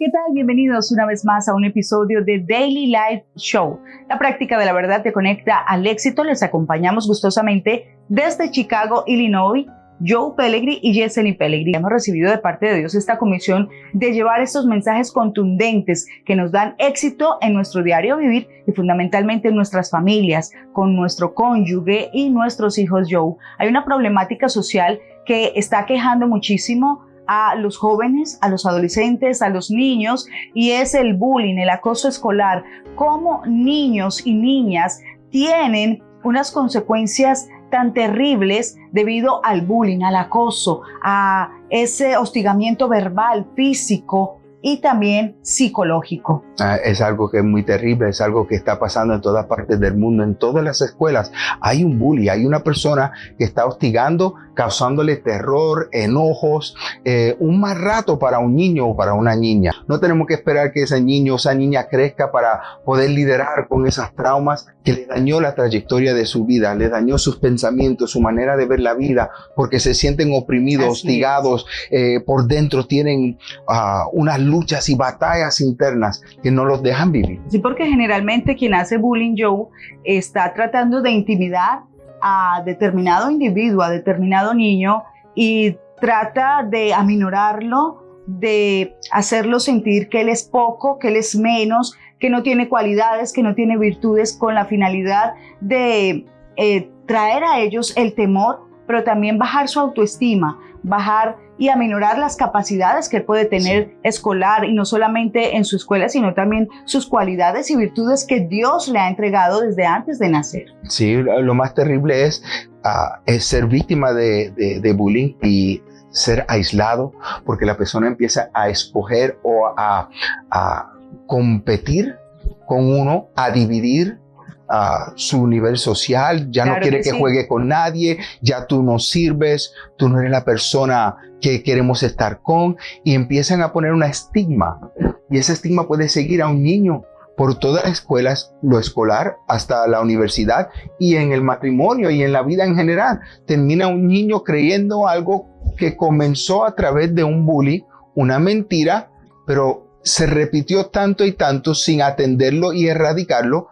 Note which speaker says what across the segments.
Speaker 1: ¿Qué tal? Bienvenidos una vez más a un episodio de Daily Life Show. La práctica de la verdad te conecta al éxito. Les acompañamos gustosamente desde Chicago, Illinois. Joe Pellegrini y Yesenia Pellegrini. Hemos recibido de parte de Dios esta comisión de llevar estos mensajes contundentes que nos dan éxito en nuestro diario vivir y fundamentalmente en nuestras familias, con nuestro cónyuge y nuestros hijos Joe. Hay una problemática social que está quejando muchísimo a los jóvenes, a los adolescentes, a los niños, y es el bullying, el acoso escolar, cómo niños y niñas tienen unas consecuencias tan terribles debido al bullying, al acoso, a ese hostigamiento verbal, físico y también psicológico.
Speaker 2: Ah, es algo que es muy terrible, es algo que está pasando en todas partes del mundo, en todas las escuelas. Hay un bully, hay una persona que está hostigando causándole terror, enojos, eh, un mal rato para un niño o para una niña. No tenemos que esperar que ese niño o esa niña crezca para poder liderar con esas traumas que le dañó la trayectoria de su vida, le dañó sus pensamientos, su manera de ver la vida, porque se sienten oprimidos, hostigados, eh, por dentro tienen uh, unas luchas y batallas internas que no los dejan vivir.
Speaker 1: Sí, porque generalmente quien hace bullying, Joe, está tratando de intimidar a determinado individuo, a determinado niño y trata de aminorarlo, de hacerlo sentir que él es poco, que él es menos, que no tiene cualidades, que no tiene virtudes, con la finalidad de eh, traer a ellos el temor, pero también bajar su autoestima, bajar y aminorar las capacidades que puede tener escolar y no solamente en su escuela, sino también sus cualidades y virtudes que Dios le ha entregado desde antes de nacer.
Speaker 2: Sí, lo más terrible es, ah, ser víctima de, bullying y ser aislado porque la persona empieza a escoger o a, a competir con uno, a dividir a su nivel social, ya no quiere que, juegue con nadie, ya tú no sirves, tú no eres la persona que queremos estar con y empiezan a poner una estigma y ese estigma puede seguir a un niño por todas las escuelas, lo escolar hasta la universidad y en el matrimonio y en la vida en general. Termina un niño creyendo algo que comenzó a través de un bully, una mentira, pero se repitió tanto y tanto sin atenderlo y erradicarlo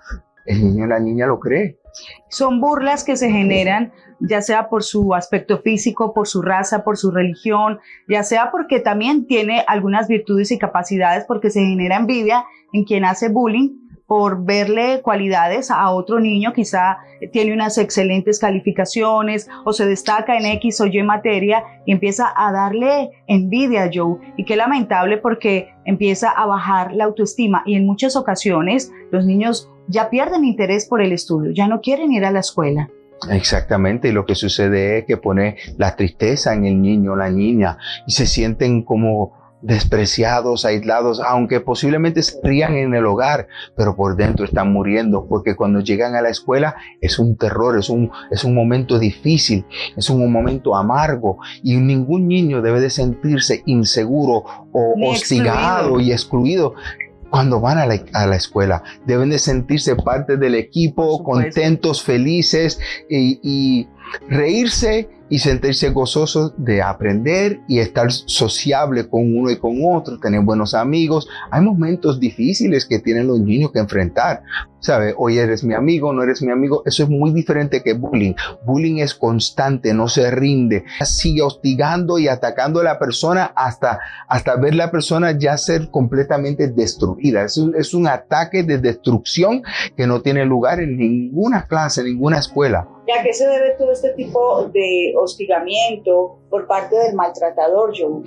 Speaker 2: el niño o la niña lo cree.
Speaker 1: Son burlas que se generan ya sea por su aspecto físico, por su raza, por su religión, ya sea porque también tiene algunas virtudes y capacidades, porque se genera envidia en quien hace bullying por verle cualidades a otro niño, quizá tiene unas excelentes calificaciones o se destaca en X o Y materia y empieza a darle envidia a Joe. Y qué lamentable porque empieza a bajar la autoestima y en muchas ocasiones los niños ya pierden interés por el estudio, ya no quieren ir a la escuela.
Speaker 2: Exactamente, y lo que sucede es que pone la tristeza en el niño o la niña y se sienten como despreciados, aislados, aunque posiblemente se rían en el hogar, pero por dentro están muriendo, porque cuando llegan a la escuela es un terror, es un, es un momento difícil, es un momento amargo, y ningún niño debe de sentirse inseguro o hostigado y excluido cuando van a la, escuela. Deben de sentirse parte del equipo, contentos, felices y, y reírse y sentirse gozoso de aprender y estar sociable con uno y con otro, tener buenos amigos. Hay momentos difíciles que tienen los niños que enfrentar. ¿Sabe? Hoy eres mi amigo, no eres mi amigo. Eso es muy diferente que bullying. Bullying es constante, no se rinde. Sigue hostigando y atacando a la persona hasta, hasta ver la persona ya ser completamente destruida. Es un, es un ataque de destrucción que no tiene lugar en ninguna clase, en ninguna escuela.
Speaker 1: ¿Y a qué se debe todo este tipo de hostigamiento por parte del maltratador, Joe?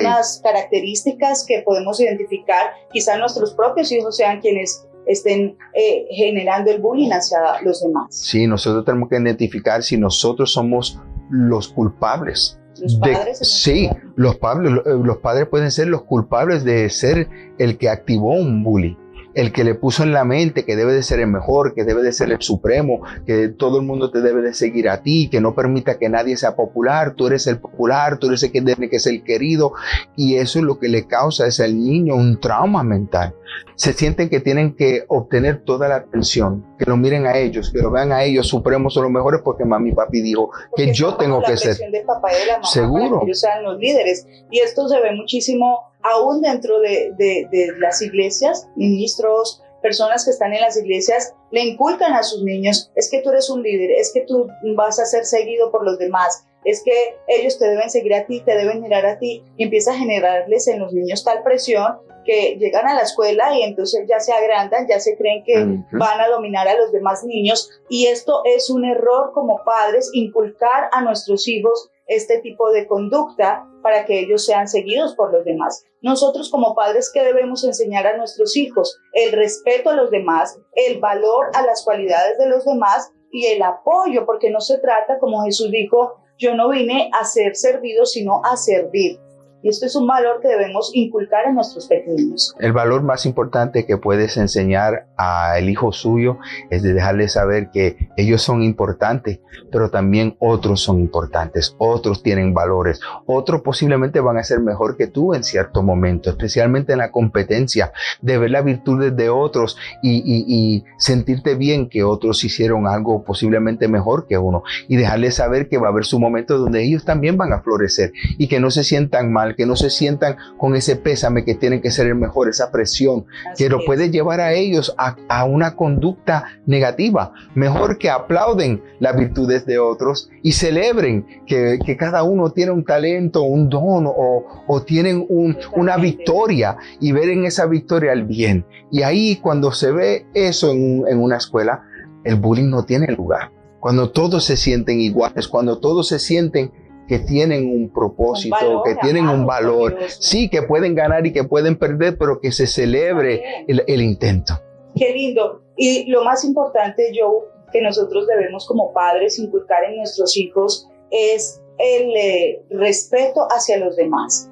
Speaker 1: Unas características que podemos identificar, quizá nuestros propios hijos sean quienes estén eh, generando el bullying hacia los demás.
Speaker 2: Sí, nosotros tenemos que identificar si nosotros somos los culpables.
Speaker 1: ¿Los padres
Speaker 2: sí, los padres, los padres pueden ser los culpables de ser el que activó un bullying el que le puso en la mente que debe de ser el mejor, que debe de ser el supremo, que todo el mundo te debe de seguir a ti, que no permita que nadie sea popular, tú eres el popular, tú eres el que tiene que ser querido y eso es lo que le causa es al niño un trauma mental. Se sienten que tienen que obtener toda la atención, que lo miren a ellos, que lo vean a ellos supremos o los mejores porque mami y papi dijo que yo tengo que ser.
Speaker 1: De papá y de la mamá seguro. que ellos sean los líderes y esto se ve muchísimo aún dentro de, de, de las iglesias, ministros, personas que están en las iglesias le inculcan a sus niños, es que tú eres un líder, es que tú vas a ser seguido por los demás, es que ellos te deben seguir a ti, te deben mirar a ti, y empieza a generarles en los niños tal presión que llegan a la escuela y entonces ya se agrandan, ya se creen que van a dominar a los demás niños y esto es un error como padres, inculcar a nuestros hijos este tipo de conducta para que ellos sean seguidos por los demás. Nosotros como padres, ¿qué debemos enseñar a nuestros hijos? El respeto a los demás, el valor a las cualidades de los demás y el apoyo, porque no se trata, como Jesús dijo, yo no vine a ser servido, sino a servir. Y esto es un valor que debemos inculcar en nuestros pequeños.
Speaker 2: El valor más importante que puedes enseñar al hijo suyo es de dejarle saber que ellos son importantes, pero también otros son importantes, otros tienen valores, otros posiblemente van a ser mejor que tú en cierto momento, especialmente en la competencia, de ver las virtudes de otros y, y sentirte bien que otros hicieron algo posiblemente mejor que uno y dejarle saber que va a haber su momento donde ellos también van a florecer y que no se sientan mal que no se sientan con ese pésame que tienen que ser el mejor, esa presión, que lo puede llevar a ellos a, una conducta negativa. Mejor que aplauden las virtudes de otros y celebren que, cada uno tiene un talento, un don o, tienen una victoria y ver en esa victoria el bien. Y ahí cuando se ve eso en, en una escuela, el bullying no tiene lugar. Cuando todos se sienten iguales, cuando todos se sienten que tienen un propósito, que tienen un valor. Sí, que pueden ganar y que pueden perder, pero que se celebre el, intento.
Speaker 1: Qué lindo. Y lo más importante, Joe, que nosotros debemos como padres inculcar en nuestros hijos es el eh, respeto hacia los demás.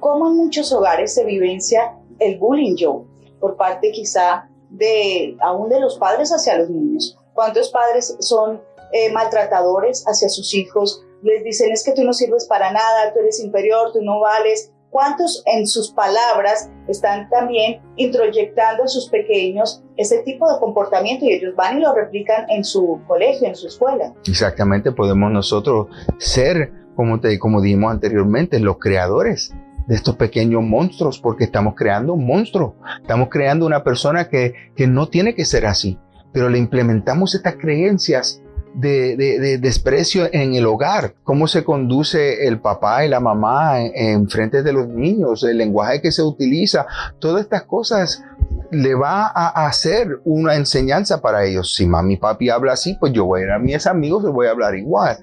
Speaker 1: Como en muchos hogares se vivencia el bullying, Joe, por parte quizá de aún de los padres hacia los niños. ¿Cuántos padres son eh, maltratadores hacia sus hijos? Les dicen es que tú no sirves para nada, tú eres inferior, tú no vales. ¿Cuántos en sus palabras están también introyectando a sus pequeños ese tipo de comportamiento y ellos van y lo replican en su colegio, en su escuela?
Speaker 2: Exactamente, podemos nosotros ser, como, te, como dijimos anteriormente, los creadores de estos pequeños monstruos, porque estamos creando un monstruo, estamos creando una persona que, que no tiene que ser así, pero le implementamos estas creencias de, desprecio en el hogar, cómo se conduce el papá y la mamá en, frente de los niños, el lenguaje que se utiliza, todas estas cosas le va a hacer una enseñanza para ellos. Si mami y papi habla así, pues yo voy a ir a mis amigos y voy a hablar igual.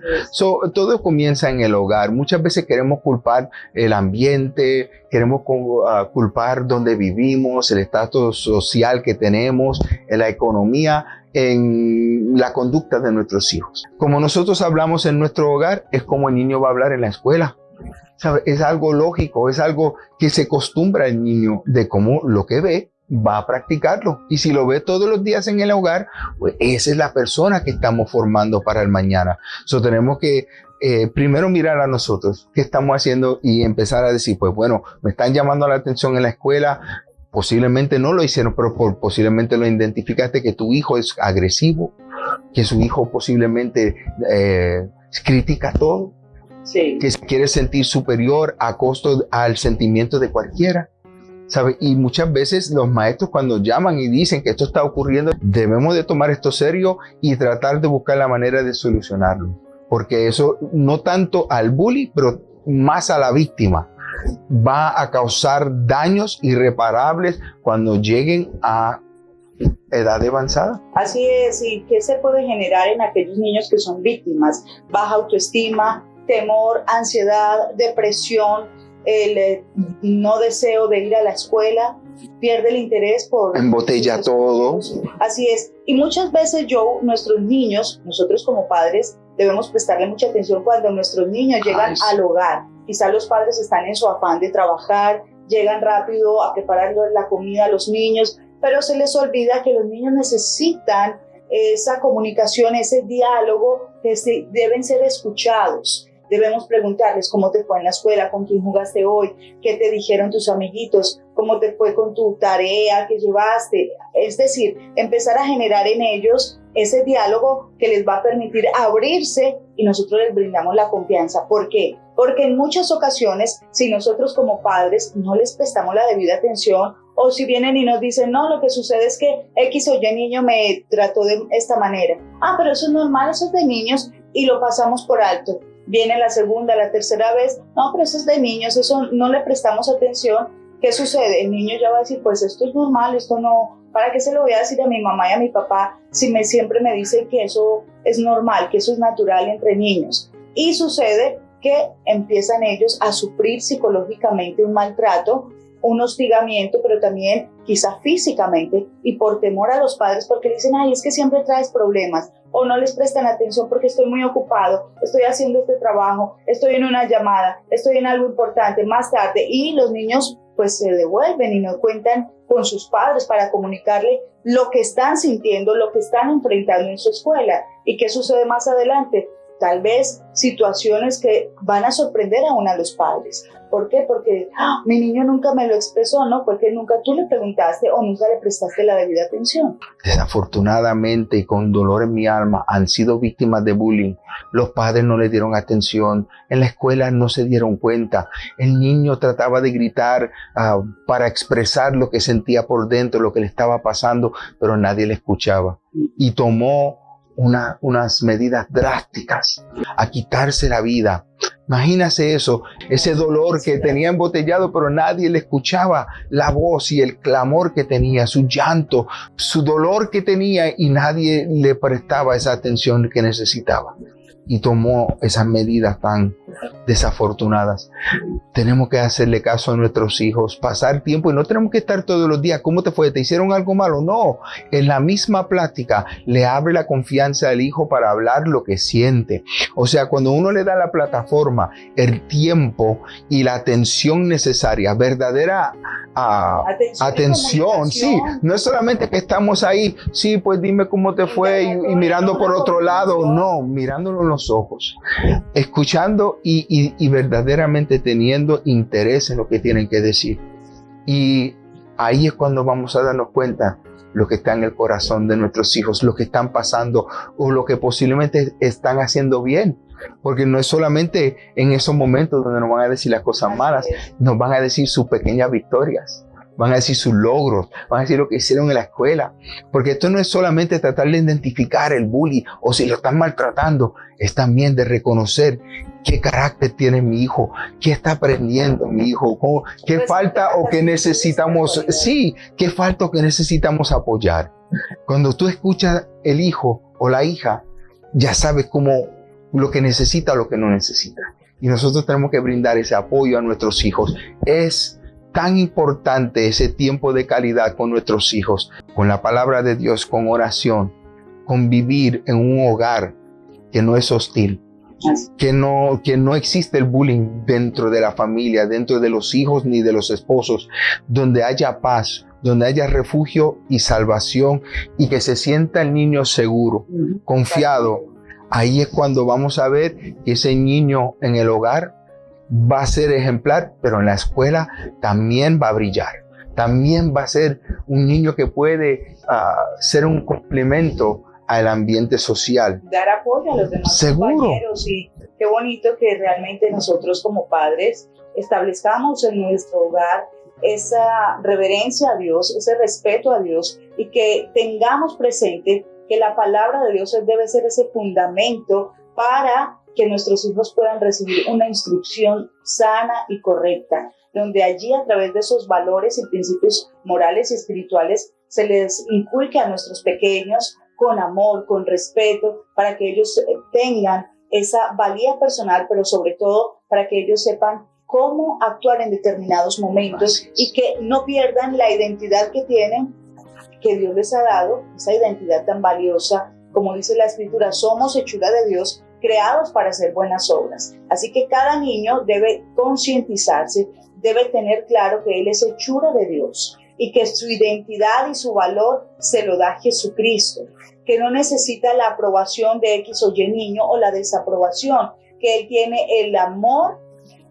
Speaker 2: todo comienza en el hogar. Muchas veces queremos culpar el ambiente, queremos ah, culpar donde vivimos, el estatus social que tenemos, la economía en la conducta de nuestros hijos. Como nosotros hablamos en nuestro hogar, es como el niño va a hablar en la escuela. Es algo lógico, es algo que se acostumbra el niño de cómo lo que ve va a practicarlo. Y si lo ve todos los días en el hogar, pues esa es la persona que estamos formando para el mañana. So tenemos que eh, primero mirar a nosotros qué estamos haciendo y empezar a decir, pues bueno, me están llamando la atención en la escuela, posiblemente no lo hicieron, pero posiblemente lo identificaste que tu hijo es agresivo, que su hijo posiblemente eh, critica todo, que se quiere sentir superior a costo al sentimiento de cualquiera. ¿sabe? Y muchas veces los maestros cuando llaman y dicen que esto está ocurriendo, debemos de tomar esto serio y tratar de buscar la manera de solucionarlo. Porque eso no tanto al bully, pero más a la víctima va a causar daños irreparables cuando lleguen a edad avanzada.
Speaker 1: Así es, y qué se puede generar en aquellos niños que son víctimas, baja autoestima, temor, ansiedad, depresión, el eh, no deseo de ir a la escuela, pierde el interés por...
Speaker 2: Embotella todo.
Speaker 1: Así es. Y muchas veces yo, nuestros niños, nosotros como padres, debemos prestarle mucha atención cuando nuestros niños llegan al hogar Quizá los padres están en su afán de trabajar, llegan rápido a preparar la comida a los niños, pero se les olvida que los niños necesitan esa comunicación, ese diálogo, que deben ser escuchados. Debemos preguntarles cómo te fue en la escuela, con quién jugaste hoy, qué te dijeron tus amiguitos, cómo te fue con tu tarea que llevaste. Es decir, empezar a generar en ellos ese diálogo que les va a permitir abrirse y nosotros les brindamos la confianza. ¿Por qué? Porque en muchas ocasiones, si nosotros como padres no les prestamos la debida atención, o si vienen y nos dicen, no, lo que sucede es que X o Y niño me trató de esta manera. Ah, pero eso es normal, eso es de niños y lo pasamos por alto. Viene la segunda, la tercera vez, no, pero eso es de niños, eso no le prestamos atención. ¿Qué sucede? El niño ya va a decir, pues esto es normal, esto no, ¿para qué se lo voy a decir a mi mamá y a mi papá si me, siempre me dicen que eso es normal, que eso es natural entre niños? Y sucede que empiezan ellos a sufrir psicológicamente un maltrato, un hostigamiento, pero también quizá físicamente y por temor a los padres porque dicen, ay, es que siempre traes problemas o no les prestan atención porque estoy muy ocupado, estoy haciendo este trabajo, estoy en una llamada, estoy en algo importante más tarde y los niños pues se devuelven y no cuentan con sus padres para comunicarle lo que están sintiendo, lo que están enfrentando en su escuela. ¿Y qué sucede más adelante? Tal vez situaciones que van a sorprender aún a los padres. ¿Por qué? Porque ¡ah! mi niño nunca me lo expresó, ¿no? Porque nunca tú le preguntaste o nunca le prestaste la debida atención.
Speaker 2: Desafortunadamente y con dolor en mi alma han sido víctimas de bullying. Los padres no le dieron atención, en la escuela no se dieron cuenta. El niño trataba de gritar uh, para expresar lo que sentía por dentro, lo que le estaba pasando, pero nadie le escuchaba. Y tomó una, unas medidas drásticas a quitarse la vida. Imagínase eso, ese dolor que tenía embotellado, pero nadie le escuchaba la voz y el clamor que tenía, su llanto, su dolor que tenía y nadie le prestaba esa atención que necesitaba y tomó esas medidas tan desafortunadas. Tenemos que hacerle caso a nuestros hijos, pasar tiempo y no tenemos que estar todos los días. ¿Cómo te fue? ¿Te hicieron algo malo? No. En la misma plática le abre la confianza al hijo para hablar lo que siente. O sea, cuando uno le da la plataforma, el tiempo y la atención necesaria, verdadera ah, atención, sí. No es solamente que estamos ahí, sí, pues dime cómo te fue y, mirando por otro lado. No, mirándolo los ojos, escuchando y, verdaderamente teniendo interés en lo que tienen que decir. Y ahí es cuando vamos a darnos cuenta lo que está en el corazón de nuestros hijos, lo que están pasando o lo que posiblemente están haciendo bien. Porque no es solamente en esos momentos donde nos van a decir las cosas malas, nos van a decir sus pequeñas victorias van a decir sus logros, van a decir lo que hicieron en la escuela. Porque esto no es solamente tratar de identificar el bully o si lo están maltratando, es también de reconocer qué carácter tiene mi hijo, qué está aprendiendo mi hijo, qué pues, falta o qué necesitamos, sí, qué falta o qué necesitamos apoyar. Cuando tú escuchas el hijo o la hija, ya sabes cómo lo que necesita o lo que no necesita. Y nosotros tenemos que brindar ese apoyo a nuestros hijos. Es tan importante ese tiempo de calidad con nuestros hijos, con la palabra de Dios, con oración, con vivir en un hogar que no es hostil, que no, que no existe el bullying dentro de la familia, dentro de los hijos ni de los esposos, donde haya paz, donde haya refugio y salvación y que se sienta el niño seguro, confiado. Ahí es cuando vamos a ver que ese niño en el hogar va a ser ejemplar, pero en la escuela también va a brillar. También va a ser un niño que puede ah, ser un complemento al ambiente social.
Speaker 1: Dar apoyo a los demás
Speaker 2: Seguro.
Speaker 1: compañeros y qué bonito que realmente nosotros como padres establezcamos en nuestro hogar esa reverencia a Dios, ese respeto a Dios y que tengamos presente que la palabra de Dios debe ser ese fundamento para que nuestros hijos puedan recibir una instrucción sana y correcta, donde allí a través de esos valores y principios morales y espirituales se les inculque a nuestros pequeños con amor, con respeto, para que ellos eh, tengan esa valía personal, pero sobre todo para que ellos sepan cómo actuar en determinados momentos y que no pierdan la identidad que tienen, que Dios les ha dado, esa identidad tan valiosa. Como dice la escritura, somos hechura de Dios creados para hacer buenas obras. Así que cada niño debe concientizarse, debe tener claro que él es hechura de Dios y que su identidad y su valor se lo da Jesucristo, que no necesita la aprobación de X o Y niño o la desaprobación, que él tiene el amor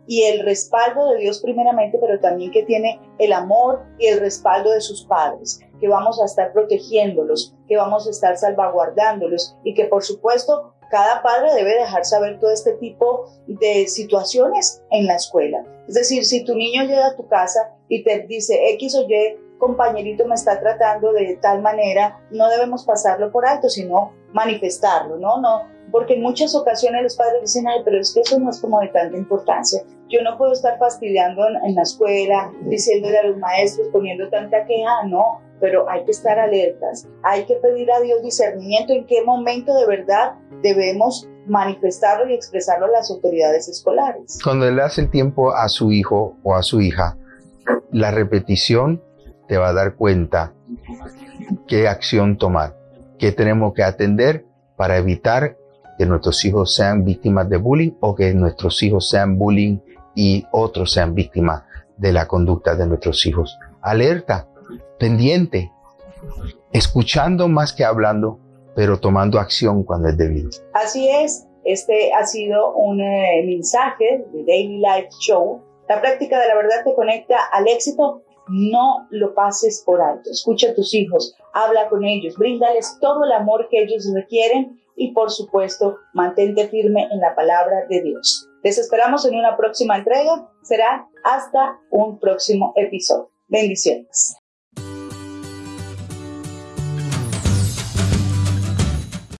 Speaker 1: y el respaldo de Dios primeramente, pero también que tiene el amor y el respaldo de sus padres, que vamos a estar protegiéndolos, que vamos a estar salvaguardándolos y que por supuesto cada padre debe dejar saber todo este tipo de situaciones en la escuela. Es decir, si tu niño llega a tu casa y te dice X o Y, compañerito me está tratando de tal manera, no debemos pasarlo por alto, sino manifestarlo, ¿no? No, porque en muchas ocasiones los padres dicen, ay, pero es que eso no es como de tanta importancia. Yo no puedo estar fastidiando en, la escuela, diciéndole a los maestros, poniendo tanta queja, no, pero hay que estar alertas, hay que pedir a Dios discernimiento en qué momento de verdad debemos manifestarlo y expresarlo a las autoridades escolares.
Speaker 2: Cuando le hace el tiempo a su hijo o a su hija, la repetición te va a dar cuenta qué acción tomar, qué tenemos que atender para evitar que nuestros hijos sean víctimas de bullying o que nuestros hijos sean bullying y otros sean víctimas de la conducta de nuestros hijos. Alerta, pendiente, escuchando más que hablando, pero tomando acción cuando es debido.
Speaker 1: Así es, este ha sido un eh, mensaje de Daily Life Show. La práctica de la verdad te conecta al éxito. No lo pases por alto. Escucha a tus hijos, habla con ellos, bríndales todo el amor que ellos requieren y por supuesto mantente firme en la palabra de Dios. Les esperamos en una próxima entrega. Será hasta un próximo episodio. Bendiciones.